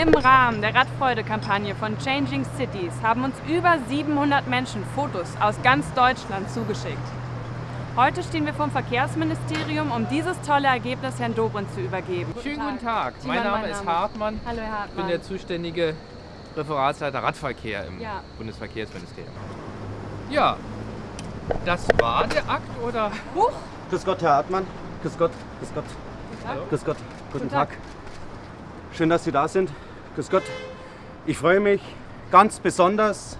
Im Rahmen der Radfreude-Kampagne von Changing Cities haben uns über 700 Menschen Fotos aus ganz Deutschland zugeschickt. Heute stehen wir vom Verkehrsministerium, um dieses tolle Ergebnis Herrn Dobrindt zu übergeben. Schönen guten Tag, Simon, mein Name mein ist Name. Hartmann. Hallo Herr Ich Hartmann. bin der zuständige Referatsleiter Radverkehr im Ja. Bundesverkehrsministerium. Ja, das war der Akt oder? Huch, Grüß Gott, Herr Hartmann. Grüß Gott, grüß Gott, Guten Tag. grüß Gott. Guten, Guten Tag. Tag. Schön, dass Sie da sind. Grüß Gott. Ich freue mich ganz besonders,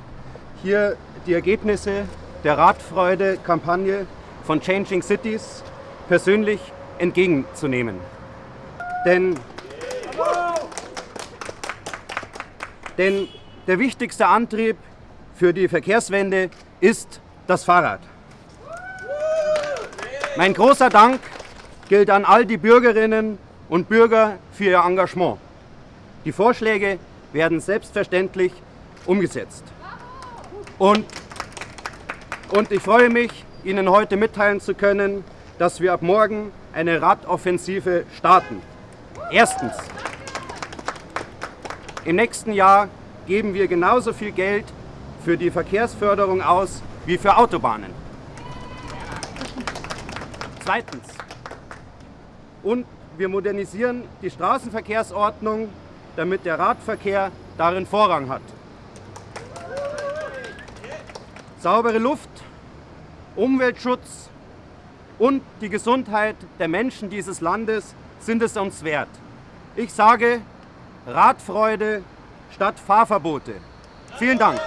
hier die Ergebnisse der Radfreude-Kampagne von Changing Cities persönlich entgegenzunehmen. Denn, denn der wichtigste Antrieb für die Verkehrswende ist das Fahrrad. Mein großer Dank gilt an all die Bürgerinnen und Bürger für ihr Engagement. Die Vorschläge werden selbstverständlich umgesetzt. Und, und ich freue mich, Ihnen heute mitteilen zu können, dass wir ab morgen eine Radoffensive starten. Erstens, im nächsten Jahr geben wir genauso viel Geld für die Verkehrsförderung aus wie für Autobahnen. Zweitens. Und wir modernisieren die Straßenverkehrsordnung, damit der Radverkehr darin Vorrang hat. Saubere Luft, Umweltschutz und die Gesundheit der Menschen dieses Landes sind es uns wert. Ich sage Radfreude statt Fahrverbote. Vielen Dank.